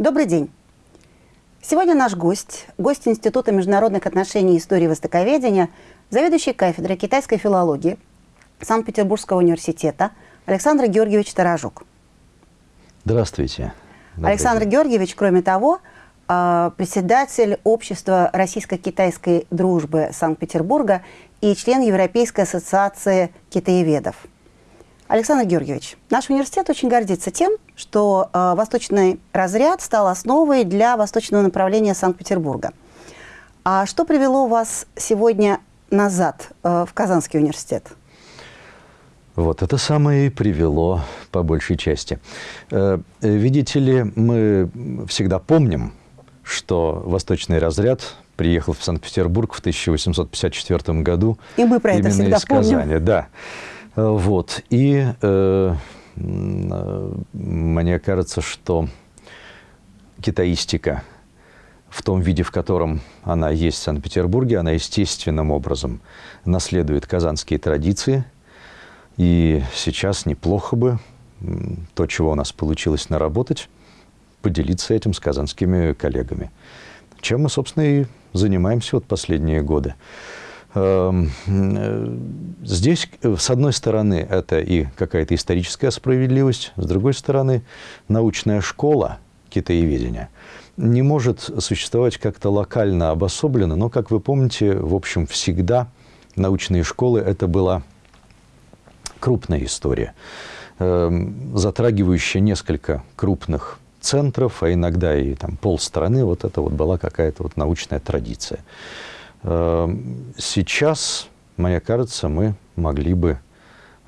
Добрый день. Сегодня наш гость, гость Института международных отношений и истории востоковедения, заведующий кафедрой китайской филологии Санкт-Петербургского университета Александр Георгиевич Таражук. Здравствуйте. Добрый Александр день. Георгиевич, кроме того, а, председатель Общества российско-китайской дружбы Санкт-Петербурга и член Европейской ассоциации китаеведов. Александр Георгиевич, наш университет очень гордится тем, что э, восточный разряд стал основой для восточного направления Санкт-Петербурга. А что привело вас сегодня назад э, в Казанский университет? Вот это самое и привело по большей части. Э, видите ли, мы всегда помним, что восточный разряд приехал в Санкт-Петербург в 1854 году. И мы про это всегда из Казани, помним. Да. Э, вот. И э, мне кажется, что китаистика в том виде, в котором она есть в Санкт-Петербурге, она естественным образом наследует казанские традиции. И сейчас неплохо бы то, чего у нас получилось наработать, поделиться этим с казанскими коллегами. Чем мы, собственно, и занимаемся вот последние годы. Эм, э, здесь, с одной стороны, это и какая-то историческая справедливость, с другой стороны, научная школа китаеведения не может существовать как-то локально обособленно, но, как вы помните, в общем, всегда научные школы – это была крупная история, эм, затрагивающая несколько крупных центров, а иногда и там полстраны, вот это вот была какая-то вот научная традиция. Эм, сейчас, мне кажется, мы могли бы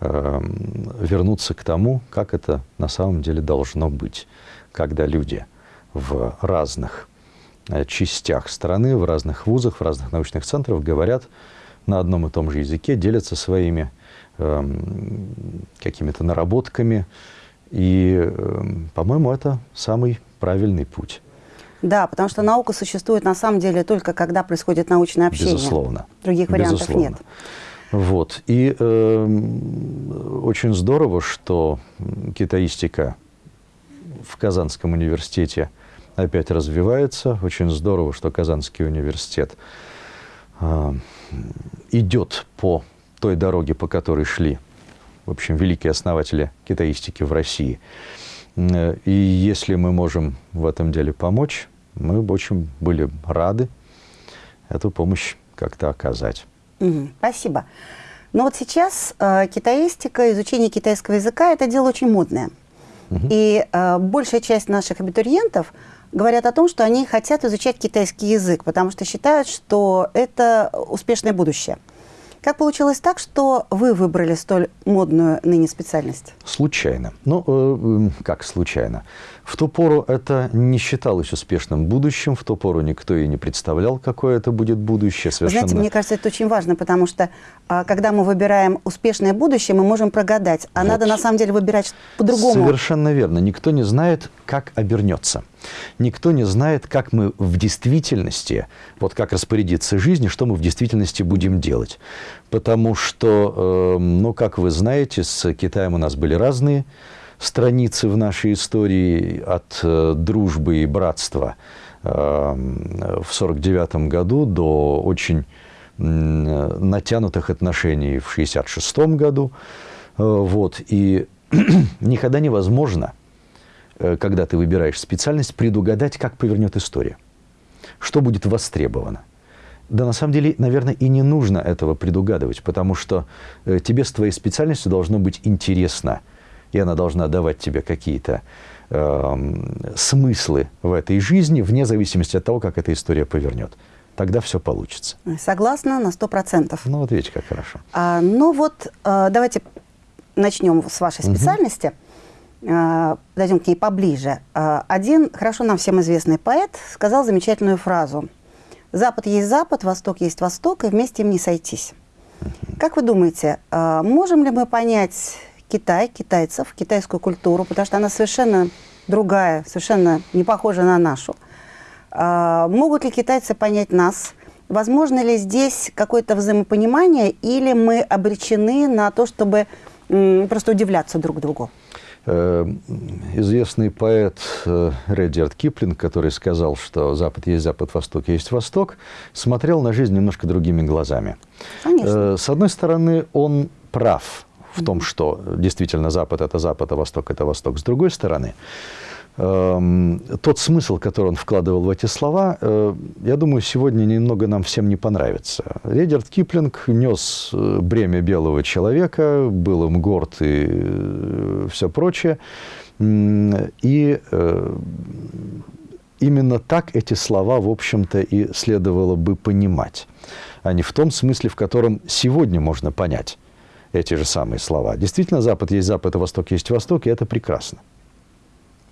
эм, вернуться к тому, как это на самом деле должно быть, когда люди в разных э, частях страны, в разных вузах, в разных научных центрах говорят на одном и том же языке, делятся своими э, какими-то наработками. И, по-моему, это самый правильный путь. Да, потому что наука существует на самом деле только когда происходит научное общение. Безусловно. Других вариантов Безусловно. нет. Вот. И э, очень здорово, что китаистика в Казанском университете опять развивается. Очень здорово, что Казанский университет э, идет по той дороге, по которой шли, в общем, великие основатели китаистики в России. Э, и если мы можем в этом деле помочь, мы очень были рады эту помощь как-то оказать. Угу, спасибо. Но вот сейчас э, китаистика, изучение китайского языка – это дело очень модное. Угу. И э, большая часть наших абитуриентов говорят о том, что они хотят изучать китайский язык, потому что считают, что это успешное будущее. Как получилось так, что вы выбрали столь модную ныне специальность? Случайно. Ну, э, как случайно? В ту пору это не считалось успешным будущим, в ту пору никто и не представлял, какое это будет будущее. Совершенно... Знаете, мне кажется, это очень важно, потому что а, когда мы выбираем успешное будущее, мы можем прогадать, а вот. надо на самом деле выбирать по-другому. Совершенно верно. Никто не знает, как обернется. Никто не знает, как мы в действительности, вот как распорядиться жизнью, что мы в действительности будем делать. Потому что, э, ну, как вы знаете, с Китаем у нас были разные страницы в нашей истории от э, дружбы и братства э, в 1949 году до очень натянутых отношений в 1966 году. Э, вот. И никогда невозможно, когда ты выбираешь специальность, предугадать, как повернет история, что будет востребовано. Да на самом деле, наверное, и не нужно этого предугадывать, потому что тебе с твоей специальностью должно быть интересно – и она должна давать тебе какие-то э, смыслы в этой жизни, вне зависимости от того, как эта история повернет. Тогда все получится. Согласна на сто процентов. Ну вот видите, как хорошо. А, ну вот, э, давайте начнем с вашей специальности. Угу. Э, подойдем к ней поближе. Э, один хорошо нам всем известный поэт сказал замечательную фразу. «Запад есть Запад, Восток есть Восток, и вместе им не сойтись». Как вы думаете, э, можем ли мы понять Китай, китайцев, китайскую культуру, потому что она совершенно другая, совершенно не похожа на нашу. А, могут ли китайцы понять нас? Возможно ли здесь какое-то взаимопонимание, или мы обречены на то, чтобы просто удивляться друг другу? Э, известный поэт э, Редиард Киплинг, который сказал, что Запад есть Запад, Восток есть Восток, смотрел на жизнь немножко другими глазами. Конечно. Э, с одной стороны, он прав в том, что действительно Запад – это Запад, а Восток – это Восток. С другой стороны, Эм, тот смысл, который он вкладывал в эти слова, э, я думаю, сегодня немного нам всем не понравится. Редерт Киплинг нес э, бремя белого человека, был им горд и э, все прочее. И именно так эти слова, в общем-то, и следовало бы понимать, а не в том смысле, в котором сегодня можно понять эти же самые слова. Действительно, Запад есть Запад, а Восток есть Восток, и это прекрасно.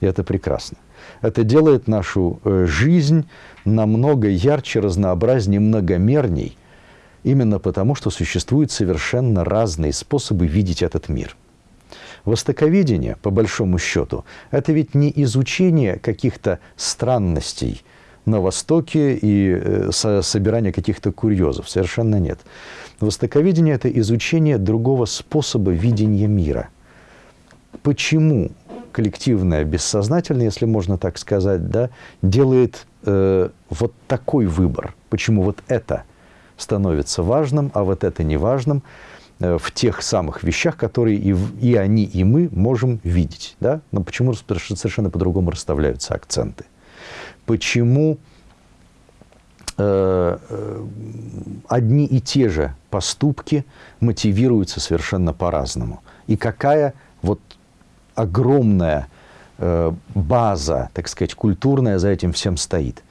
И это прекрасно. Это делает нашу э, жизнь намного ярче, разнообразнее, многомерней, именно потому, что существуют совершенно разные способы видеть этот мир. Востоковедение, по большому счету, это ведь не изучение каких-то странностей на Востоке и э, собирание каких-то курьезов. Совершенно нет. Востоковедение – это изучение другого способа видения мира. Почему коллективное, бессознательное, если можно так сказать, да, делает э, вот такой выбор. Почему вот это становится важным, а вот это не важным э, в тех самых вещах, которые и, и они, и мы можем видеть. Да? Но почему совершенно по-другому расставляются акценты? Почему э, э, одни и те же поступки мотивируются совершенно по-разному? И какая вот огромная э, база, так сказать, культурная за этим всем стоит.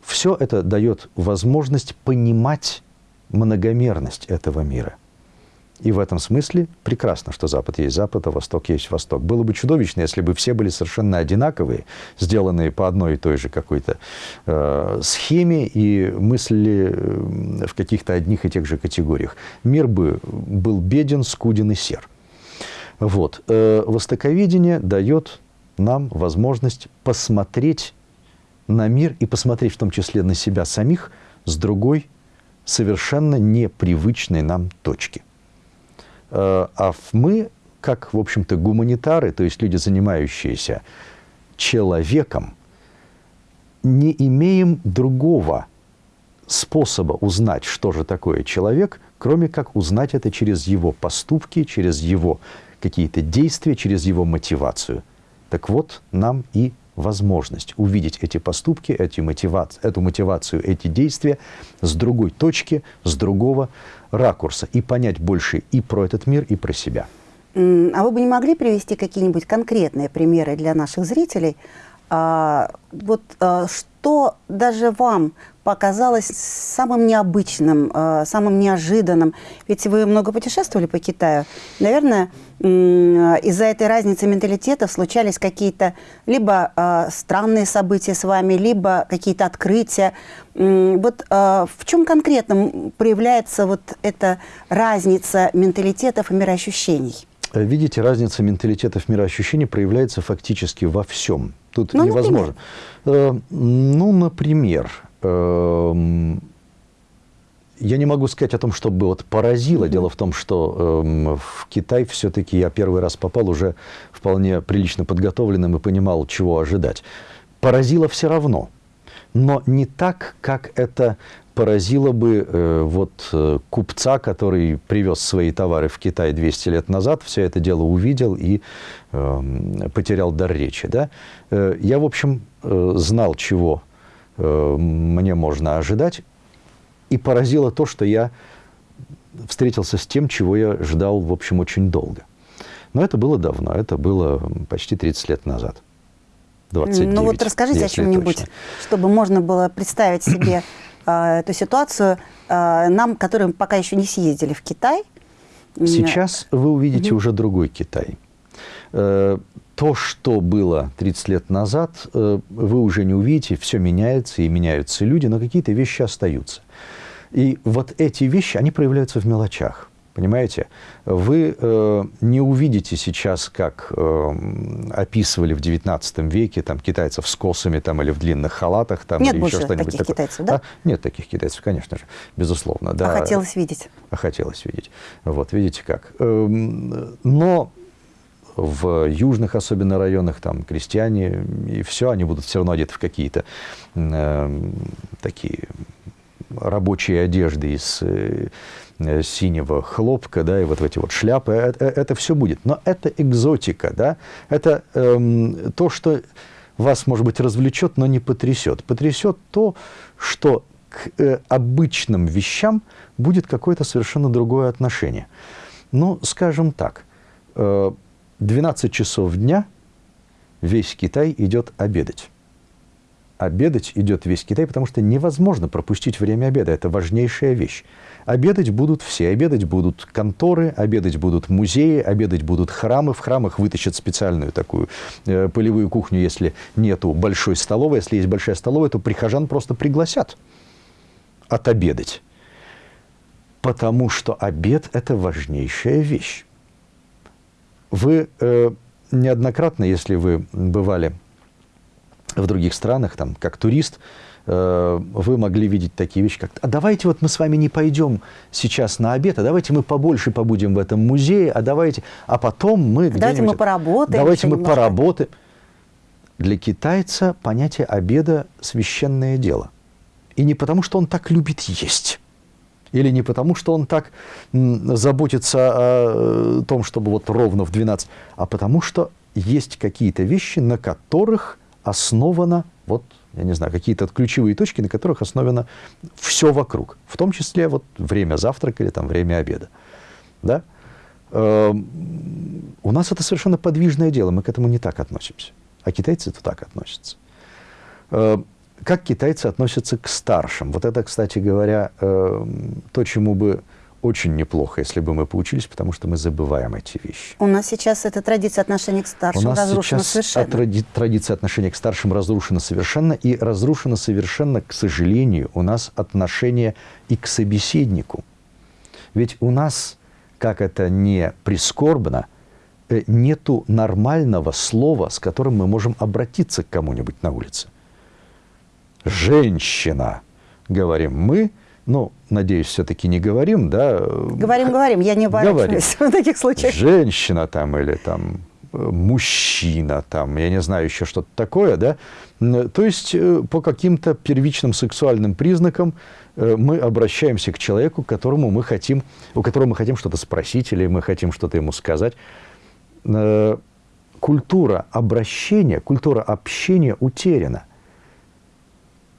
Все это дает возможность понимать многомерность этого мира. И в этом смысле прекрасно, что Запад есть Запад, а Восток есть Восток. Было бы чудовищно, если бы все были совершенно одинаковые, сделанные по одной и той же какой-то э, схеме и мыслили э, в каких-то одних и тех же категориях. Мир бы был беден, скуден и сер. Вот. Э, востоковедение дает нам возможность посмотреть на мир и посмотреть в том числе на себя самих с другой, совершенно непривычной нам точки. Э, а мы, как, в общем-то, гуманитары, то есть люди, занимающиеся человеком, не имеем другого способа узнать, что же такое человек, кроме как узнать это через его поступки, через его какие-то действия, через его мотивацию. Так вот, нам и возможность увидеть эти поступки, эти мотиваци, эту мотивацию, эти действия с другой точки, с другого ракурса и понять больше и про этот мир, и про себя. А вы бы не могли привести какие-нибудь конкретные примеры для наших зрителей? А, вот а, что даже вам показалось самым необычным, э, самым неожиданным? Ведь вы много путешествовали по Китаю. Наверное, из-за этой разницы менталитетов случались какие-то либо э, странные события с вами, либо какие-то открытия. Вот э, в чем конкретно проявляется вот эта разница менталитетов и мироощущений? Видите, разница менталитетов мироощущений проявляется фактически во всем. Тут ну, невозможно. Например? Ну, например, Эм, я не могу сказать о том, что бы вот поразило. Дело в том, что э, в Китай все-таки я первый раз попал уже вполне прилично подготовленным и понимал, чего ожидать. Поразило все равно, но не так, как это поразило бы э, вот э, купца, который привез свои товары в Китай 200 лет назад, все это дело увидел и э, потерял дар речи. Да? Э, я, в общем, э, знал, чего Э, мне можно ожидать. И поразило то, что я встретился с тем, чего я ждал, в общем, очень долго. Но это было давно, это было почти 30 лет назад. 29, ну вот расскажите о чем-нибудь, чтобы можно было представить себе эту ситуацию э, нам, которые пока еще не съездили в Китай. Сейчас вы увидите уже другой Китай. Э, то, что было 30 лет назад, э, вы уже не увидите, все меняется, и меняются люди, но какие-то вещи остаются. И вот эти вещи, они проявляются в мелочах. Понимаете? Вы э, не увидите сейчас, как э, описывали в XIX веке там, китайцев с косами там, или в длинных халатах. Там, Нет или больше еще таких такое. китайцев, да? А? Нет таких китайцев, конечно же, безусловно. Да. А хотелось видеть? А хотелось видеть. Вот, видите как. Эм, но в южных особенно районах, там крестьяне, и все, они будут все равно одеты в какие-то э, такие рабочие одежды из э, синего хлопка, да, и вот эти вот шляпы, это, э, это все будет. Но это экзотика, да, это эм, то, что вас, может быть, развлечет, но не потрясет. Потрясет то, что к э, обычным вещам будет какое-то совершенно другое отношение. Ну, скажем так, э, 12 часов дня весь Китай идет обедать. Обедать идет весь Китай, потому что невозможно пропустить время обеда. Это важнейшая вещь. Обедать будут все. Обедать будут конторы, обедать будут музеи, обедать будут храмы. В храмах вытащат специальную такую э, полевую кухню, если нету большой столовой. Если есть большая столовая, то прихожан просто пригласят отобедать. Потому что обед – это важнейшая вещь. Вы э, неоднократно, если вы бывали в других странах, там, как турист, э, вы могли видеть такие вещи, как «А давайте вот мы с вами не пойдем сейчас на обед, а давайте мы побольше побудем в этом музее, а давайте, а потом мы Давайте мы поработаем. Давайте мы немножко. поработаем». Для китайца понятие обеда – священное дело – и не потому, что он так любит есть, или не потому, что он так заботится о э, том, чтобы вот ровно в 12, а потому что есть какие-то вещи, на которых основано, вот, я не знаю, какие-то ключевые точки, на которых основано все вокруг, в том числе вот время завтрака или там время обеда. Да? Эм, у нас это совершенно подвижное дело, мы к этому не так относимся, а китайцы это так относятся. Эм, как китайцы относятся к старшим? Вот это, кстати говоря, э, то, чему бы очень неплохо, если бы мы поучились, потому что мы забываем эти вещи. У нас сейчас эта традиция отношения к старшим У нас разрушена сейчас совершенно. Тради традиция отношения к старшим разрушена совершенно, и разрушена совершенно, к сожалению, у нас отношение и к собеседнику. Ведь у нас, как это не прискорбно, э, нету нормального слова, с которым мы можем обратиться к кому-нибудь на улице женщина, говорим мы, ну, надеюсь, все-таки не говорим, да? Говорим, говорим, я не оборачиваюсь в таких случаях. Женщина там или там э, мужчина, там, я не знаю, еще что-то такое, да? То есть э, по каким-то первичным сексуальным признакам э, мы обращаемся к человеку, которому мы хотим, у которого мы хотим что-то спросить или мы хотим что-то ему сказать. Культура обращения, культура общения утеряна.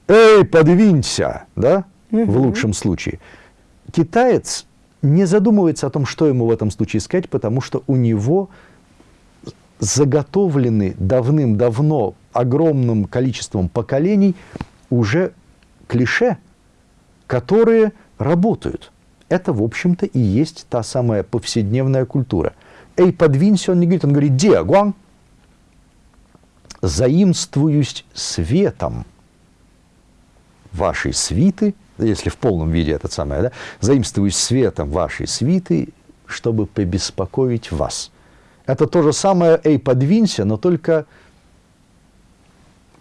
«Эй, подвинься!» да? Угу. В лучшем случае. Китаец не задумывается о том, что ему в этом случае сказать, потому что у него заготовлены давным-давно огромным количеством поколений уже клише, которые работают. Это, в общем-то, и есть та самая повседневная культура. «Эй, подвинься!» он не говорит, он говорит «Диагуан!» «Заимствуюсь светом» вашей свиты, если в полном виде это самое, да, заимствуюсь светом вашей свиты, чтобы побеспокоить вас. Это то же самое «эй, подвинься», но только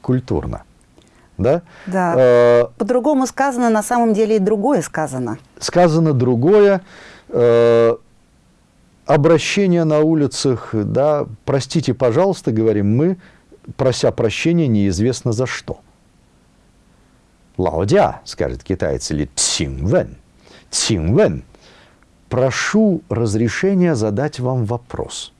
культурно. Да? Да. Э, По-другому сказано, на самом деле и другое сказано. Сказано другое. Э, обращение на улицах, да, простите, пожалуйста, говорим мы, прося прощения неизвестно за что. Лаодя, скажет китаец, или цинвен. Цинвен. Прошу разрешения задать вам вопрос.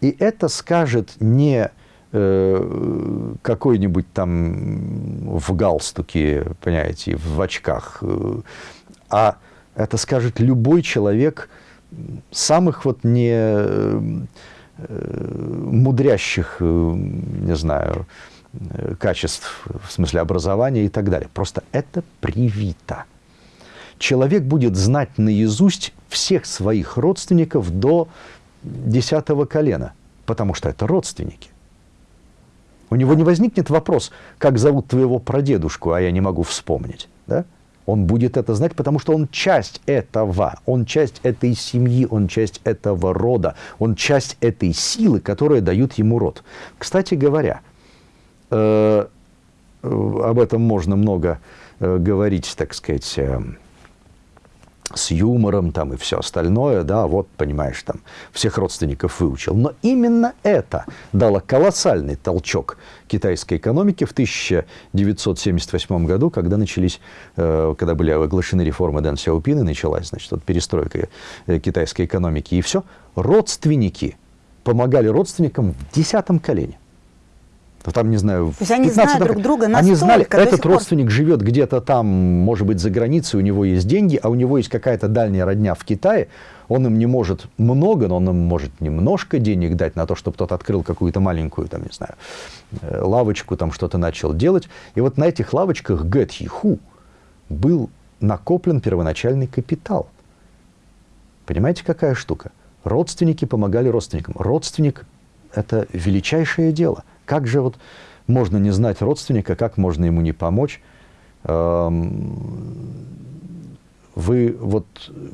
И это скажет не э, какой-нибудь там в галстуке, понимаете, в очках, э, а это скажет любой человек самых вот не э, мудрящих, э, не знаю, Э, качеств, в смысле образования и так далее. Просто это привито. Человек будет знать наизусть всех своих родственников до десятого колена, потому что это родственники. У него не возникнет вопрос, как зовут твоего прадедушку, а я не могу вспомнить. Да? Он будет это знать, потому что он часть этого, он часть этой семьи, он часть этого рода, он часть этой силы, которая дают ему род. Кстати говоря, Э, об этом можно много э, говорить, так сказать, э, с юмором там и все остальное, да, вот, понимаешь, там всех родственников выучил. Но именно это дало колоссальный толчок китайской экономике в 1978 году, когда начались, э, когда были оглашены реформы Дэн Сяопина, началась, значит, вот перестройка э, китайской экономики, и все. Родственники помогали родственникам в десятом колене там, не знаю, То есть они знают друг друга настолько, Они знали, этот родственник пор... живет где-то там, может быть, за границей, у него есть деньги, а у него есть какая-то дальняя родня в Китае, он им не может много, но он им может немножко денег дать на то, чтобы тот открыл какую-то маленькую, там, не знаю, э, лавочку, там что-то начал делать. И вот на этих лавочках Гэтхиху был накоплен первоначальный капитал. Понимаете, какая штука? Родственники помогали родственникам. Родственник – это величайшее дело – как же вот можно не знать родственника, как можно ему не помочь? Эм, вы вот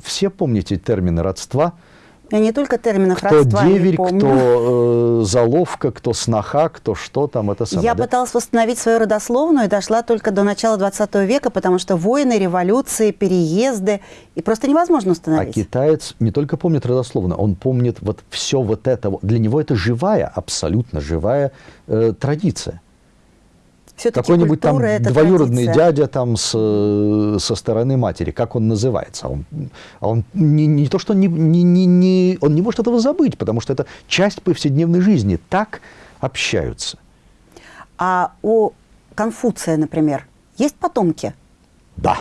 все помните термины родства – я не только терминов кто родства деверь, кто э, заловка, кто сноха, кто что там, это самое. Я да? пыталась восстановить свою родословную и дошла только до начала 20 века, потому что войны, революции, переезды, и просто невозможно установить. А китаец не только помнит родословную, он помнит вот все вот это. Для него это живая, абсолютно живая э, традиция какой-нибудь там двоюродный традиция. дядя там с, э, со стороны матери, как он называется. Он, он не, не то, что не, не, не, не, он не может этого забыть, потому что это часть повседневной жизни. Так общаются. А у Конфуция, например, есть потомки? Да.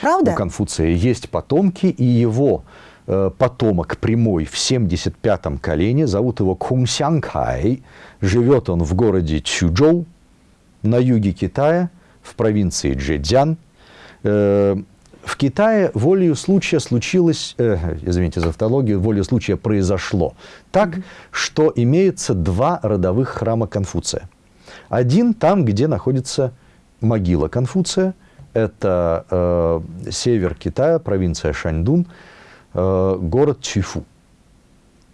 Правда? У Конфуция есть потомки, и его э, потомок прямой в 75-м колене, зовут его Кунсянкай, живет он в городе Чжучжоу, на юге Китая, в провинции Джэцзян. Э, в Китае волею случая случилось, э, извините за автологию, волею случая произошло так, что имеется два родовых храма Конфуция. Один там, где находится могила Конфуция, это э, север Китая, провинция Шаньдун, э, город Чифу.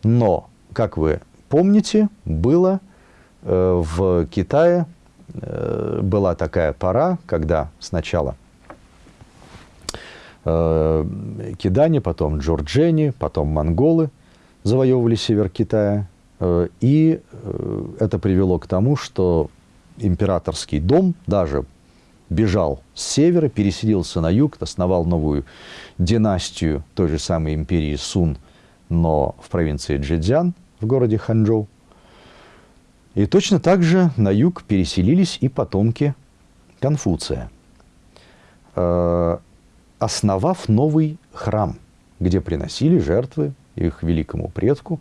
Но, как вы помните, было э, в Китае была такая пора, когда сначала э, кидане, потом джорджени, потом монголы завоевывали север Китая. Э, и это привело к тому, что императорский дом даже бежал с севера, переселился на юг, основал новую династию той же самой империи Сун, но в провинции Джидзян, в городе Ханчжоу. И точно так же на юг переселились и потомки Конфуция, э, основав новый храм, где приносили жертвы их великому предку,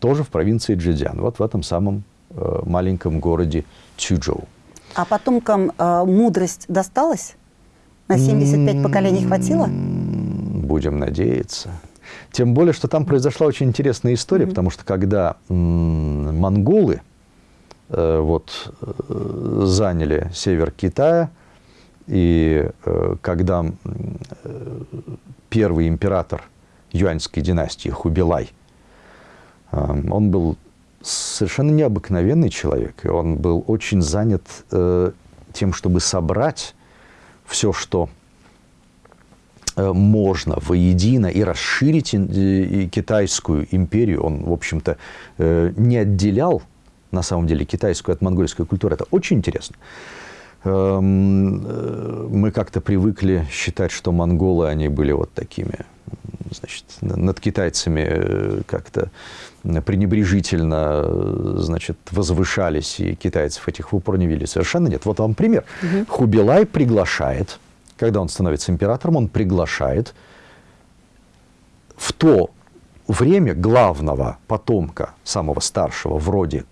тоже в провинции Джидзян, вот в этом самом э, маленьком городе Чуджоу. А потомкам э, мудрость досталась? На 75 поколений хватило? Будем надеяться. Тем более, что там произошла очень интересная история, потому что когда монголы вот, э, заняли север Китая, и э, когда первый император юаньской династии Хубилай, он был совершенно необыкновенный человек, и он был очень занят тем, чтобы собрать все, что можно воедино и расширить китайскую империю. Он, в общем-то, не отделял на самом деле, китайскую от монгольской культуры. Это очень интересно. Эм, э, мы как-то привыкли считать, что монголы, они были вот такими, значит, над китайцами э, как-то пренебрежительно, значит, возвышались, и китайцев этих в упор не вели. Совершенно нет. Вот вам пример. Угу. Хубилай приглашает, когда он становится императором, он приглашает в то время главного потомка, самого старшего, вроде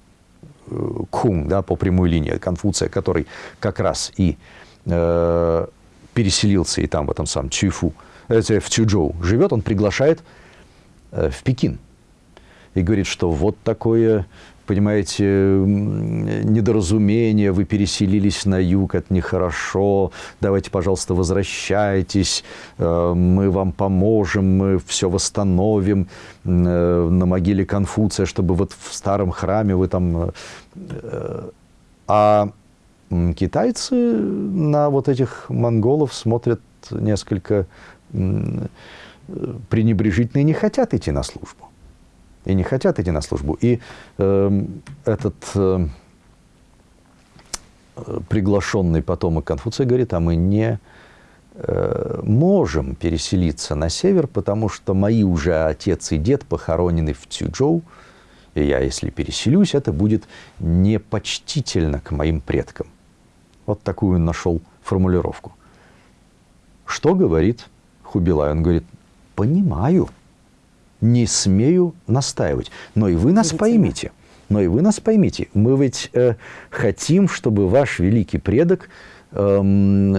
Кун, да, по прямой линии Конфуция, который как раз и э, переселился и там, в этом самом Чуйфу, э, в Чуджоу живет, он приглашает э, в Пекин. И говорит, что вот такое понимаете, недоразумение, вы переселились на юг, это нехорошо, давайте, пожалуйста, возвращайтесь, э, мы вам поможем, мы все восстановим э, на могиле Конфуция, чтобы вот в старом храме вы там... Э, а китайцы на вот этих монголов смотрят несколько пренебрежительно не хотят идти на службу. И не хотят идти на службу. И э, этот э, приглашенный потомок Конфуция говорит, а мы не э, можем переселиться на север, потому что мои уже отец и дед похоронены в Цюджоу, и я, если переселюсь, это будет непочтительно к моим предкам. Вот такую нашел формулировку. Что говорит Хубилай? Он говорит, понимаю, не смею настаивать. Но и вы нас поймите. Но и вы нас поймите. Мы ведь э, хотим, чтобы ваш великий предок эм,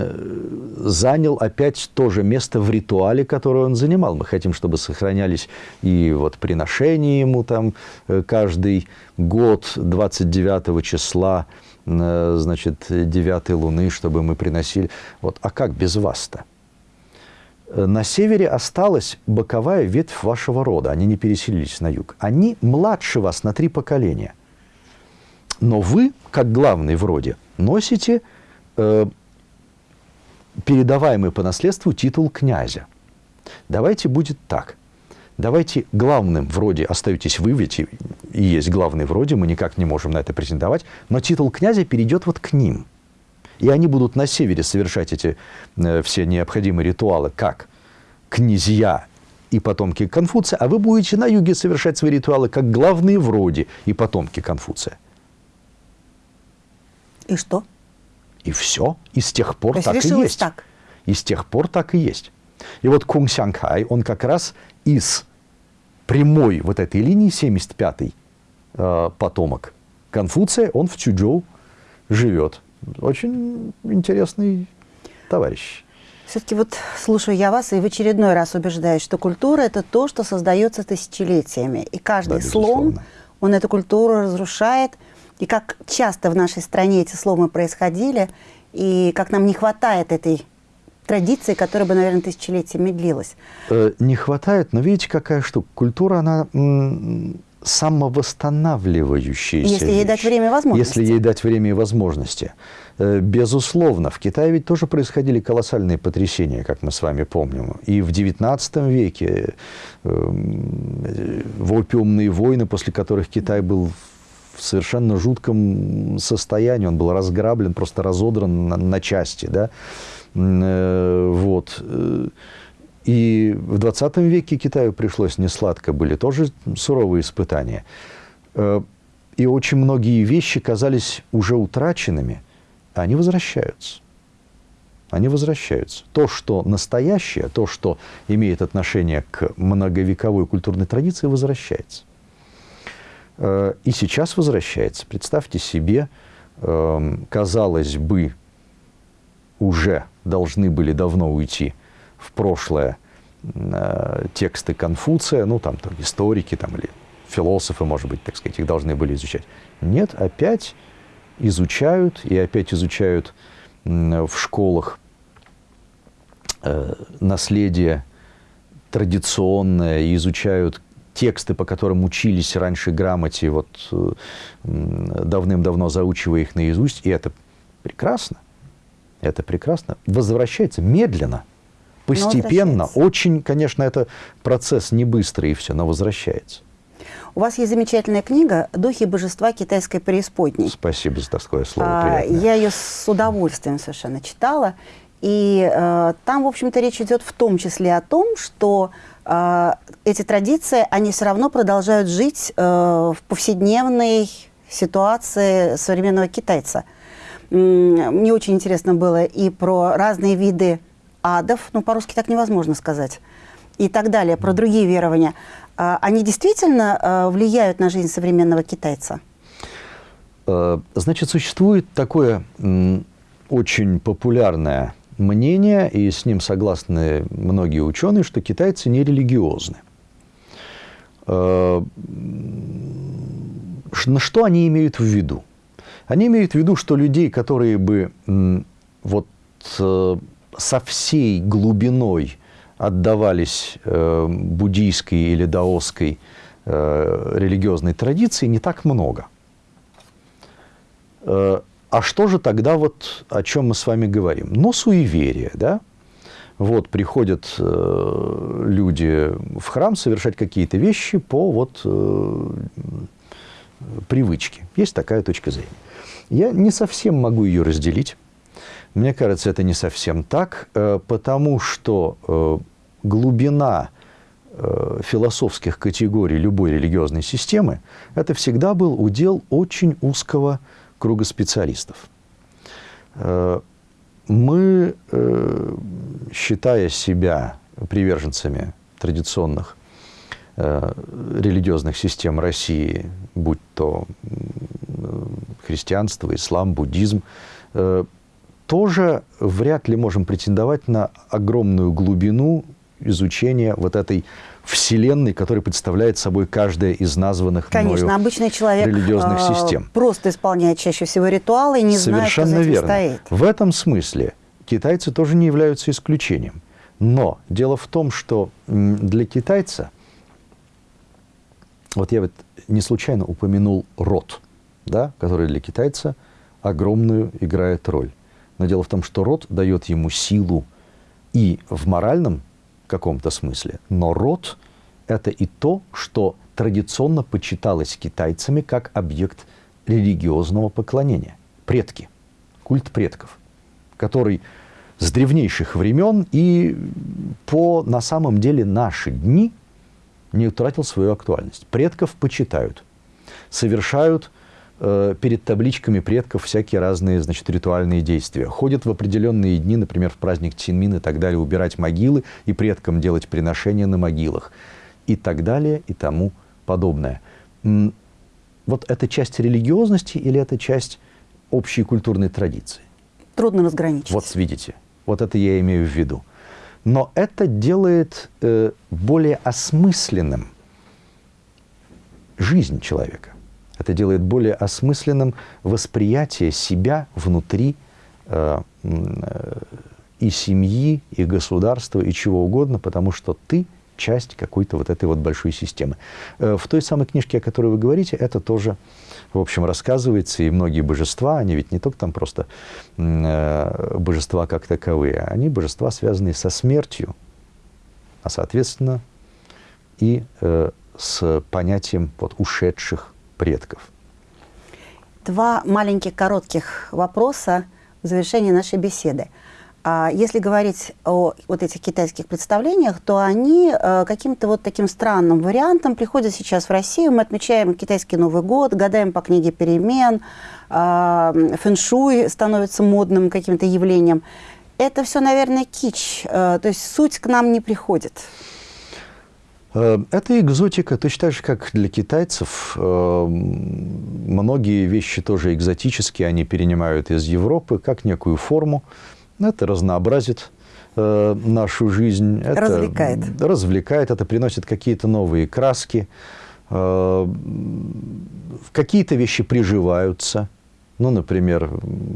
занял опять то же место в ритуале, которое он занимал. Мы хотим, чтобы сохранялись и вот приношения ему там э, каждый год 29 числа, э, значит, 9 луны, чтобы мы приносили. Вот. А как без вас-то? Э, на севере осталась боковая ветвь вашего рода, они не переселились на юг. Они младше вас на три поколения. Но вы, как главный в роде, носите э, передаваемый по наследству титул князя. Давайте будет так. Давайте главным в роде остаетесь вы, ведь и есть главный в роде, мы никак не можем на это претендовать, но титул князя перейдет вот к ним – и они будут на севере совершать эти э, все необходимые ритуалы, как князья и потомки Конфуция, а вы будете на юге совершать свои ритуалы как главные в роде и потомки Конфуция. И что? И все. И с тех пор То так и есть. Так. И с тех пор так и есть. И вот Кунг Сянхай, он как раз из прямой вот этой линии, 75-й э, потомок Конфуция, он в Чуджоу живет очень интересный товарищ. Все-таки вот слушаю я вас и в очередной раз убеждаюсь, что культура – это то, что создается тысячелетиями. И каждый да, слом, он эту культуру разрушает. И как часто в нашей стране эти сломы происходили, и как нам не хватает этой традиции, которая бы, наверное, тысячелетиями длилась. Э, не хватает, но видите, какая штука. Культура, она самовосстанавливающаяся Если ей дать время и возможности. Если ей дать время и возможности. Э, безусловно, в Китае ведь тоже происходили колоссальные потрясения, как мы с вами помним. И в XIX веке э, в опиумные войны, после которых Китай был в совершенно жутком состоянии, он был разграблен, просто разодран на, на части, да, э, вот. И в 20 веке Китаю пришлось несладко, были тоже суровые испытания. Э, и очень многие вещи казались уже утраченными, а они возвращаются. Они возвращаются. То, что настоящее, то, что имеет отношение к многовековой культурной традиции, возвращается. Э, и сейчас возвращается. Представьте себе, эм, казалось бы, уже должны были давно уйти – в прошлое э, тексты Конфуция, ну, там, там историки там, или философы, может быть, так сказать, их должны были изучать. Нет, опять изучают, и опять изучают в школах э, наследие традиционное, и изучают тексты, по которым учились раньше грамоте, вот э, давным-давно заучивая их наизусть, и это прекрасно. Это прекрасно. Возвращается медленно – постепенно. Очень, конечно, это процесс не быстрый и все, но возвращается. У вас есть замечательная книга «Духи божества китайской преисподней». Спасибо за такое слово. А, я ее с удовольствием совершенно читала. И э, там, в общем-то, речь идет в том числе о том, что э, эти традиции, они все равно продолжают жить э, в повседневной ситуации современного китайца. Мне очень интересно было и про разные виды адов, ну, по-русски так невозможно сказать, и так далее, про другие верования, а, они действительно а, влияют на жизнь современного китайца? Э, значит, существует такое очень популярное мнение, и с ним согласны многие ученые, что китайцы не религиозны. Э, на что они имеют в виду? Они имеют в виду, что людей, которые бы вот э, со всей глубиной отдавались э, буддийской или даосской э, религиозной традиции, не так много. Э, а что же тогда вот, о чем мы с вами говорим? Ну, суеверие, да? Вот приходят э, люди в храм совершать какие-то вещи по вот э, привычке. Есть такая точка зрения. Я не совсем могу ее разделить. Мне кажется, это не совсем так, э, потому что э, глубина э, философских категорий любой религиозной системы – это всегда был удел очень узкого круга специалистов. Мы, считая себя приверженцами традиционных религиозных систем России, будь то христианство, ислам, буддизм, тоже вряд ли можем претендовать на огромную глубину изучения вот этой вселенной, которая представляет собой каждая из названных Конечно, обычный человек религиозных э, систем. просто исполняет чаще всего ритуалы и не Совершенно знает, что верно. стоит. В этом смысле китайцы тоже не являются исключением. Но дело в том, что для китайца, вот я вот не случайно упомянул род, да, который для китайца огромную играет роль. Но дело в том, что род дает ему силу и в моральном каком-то смысле. Но род – это и то, что традиционно почиталось китайцами как объект религиозного поклонения. Предки, культ предков, который с древнейших времен и по, на самом деле, наши дни не утратил свою актуальность. Предков почитают, совершают перед табличками предков всякие разные, значит, ритуальные действия. Ходят в определенные дни, например, в праздник Тинмин и так далее, убирать могилы и предкам делать приношения на могилах. И так далее, и тому подобное. Вот это часть религиозности или это часть общей культурной традиции? Трудно разграничить. Вот видите, вот это я имею в виду. Но это делает э, более осмысленным жизнь человека. Это делает более осмысленным восприятие себя внутри э, э, и семьи, и государства, и чего угодно, потому что ты часть какой-то вот этой вот большой системы. Э, в той самой книжке, о которой вы говорите, это тоже, в общем, рассказывается, и многие божества, они ведь не только там просто э, божества как таковые, они божества, связанные со смертью, а, соответственно, и э, с понятием вот, ушедших предков. Два маленьких коротких вопроса в завершении нашей беседы. А если говорить о вот этих китайских представлениях, то они э, каким-то вот таким странным вариантом приходят сейчас в Россию. Мы отмечаем китайский Новый год, гадаем по книге перемен, э, фэншуй становится модным каким-то явлением. Это все, наверное, кич, э, то есть суть к нам не приходит. Э, это экзотика, точно так же, как для китайцев. Э, многие вещи тоже экзотические, они перенимают из Европы как некую форму. Это разнообразит э, нашу жизнь. Это развлекает. Развлекает, это приносит какие-то новые краски. Какие-то вещи приживаются. Ну, например,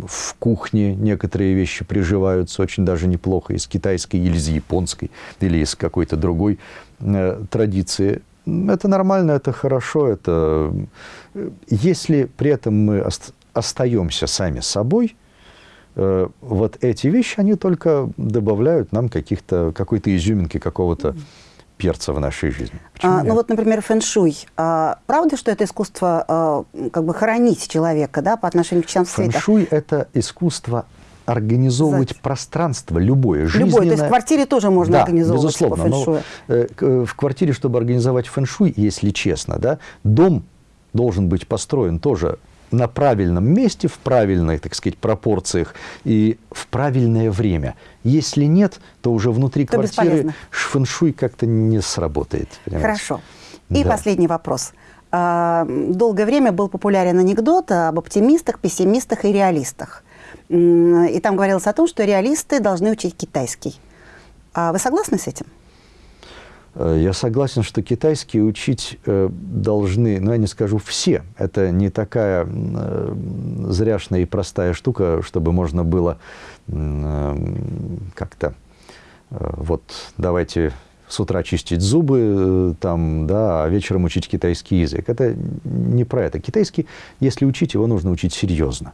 в кухне некоторые вещи приживаются очень даже неплохо из китайской или из японской, или из какой-то другой традиции. Это нормально, это хорошо, это... Э, если при этом мы остаемся сами собой, э, вот эти вещи, они только добавляют нам каких-то, какой-то изюминки, какого-то перца в нашей жизни. а, ну вот, например, фэн-шуй. А, правда, что это искусство а, как бы хоронить человека да, по отношению к частям света? Фэн-шуй – это искусство организовывать Зать. пространство любое, жизненное. Любое, то есть в квартире тоже можно да, организовывать безусловно, по фэн-шую. Но, э, в квартире, чтобы организовать фэн-шуй, если честно, да, дом должен быть построен тоже на правильном месте, в правильных, так сказать, пропорциях и в правильное время. Если нет, то уже внутри то квартиры фэншуй как-то не сработает. Понимаете? Хорошо. И да. последний вопрос. А, долгое время был популярен анекдот об оптимистах, пессимистах и реалистах. И там говорилось о том, что реалисты должны учить китайский. А вы согласны с этим? Э, я согласен, что китайский учить э, должны, ну, я не скажу все. Это не такая э, зряшная и простая штука, чтобы можно было как-то вот давайте с утра чистить зубы, там, да, а вечером учить китайский язык. Это не про это. Китайский, если учить, его нужно учить серьезно.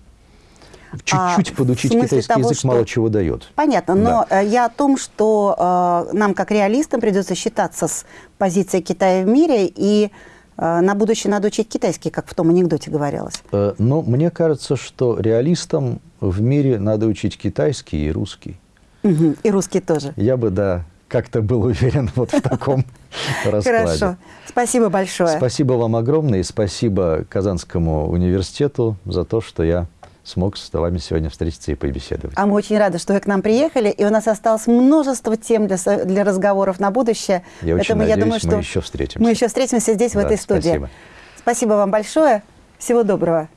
Чуть-чуть а, подучить китайский того, язык что... мало чего дает. Понятно, но да. Э, я о том, что э, нам, как реалистам, придется считаться с позицией Китая в мире, и э, на будущее надо учить китайский, как в том анекдоте говорилось. Э, но мне кажется, что реалистам в мире надо учить китайский и русский. Угу, и русский тоже. Я бы, да, как-то был уверен вот в таком раскладе. Хорошо. Спасибо большое. Спасибо вам огромное и спасибо Казанскому университету за то, что я смог с вами сегодня встретиться и побеседовать. А мы очень рады, что вы к нам приехали, и у нас осталось множество тем для, для разговоров на будущее. Я Поэтому очень надеюсь, я думаю, что мы еще встретимся. Мы еще встретимся здесь, да, в этой студии. Спасибо. Спасибо вам большое. Всего доброго.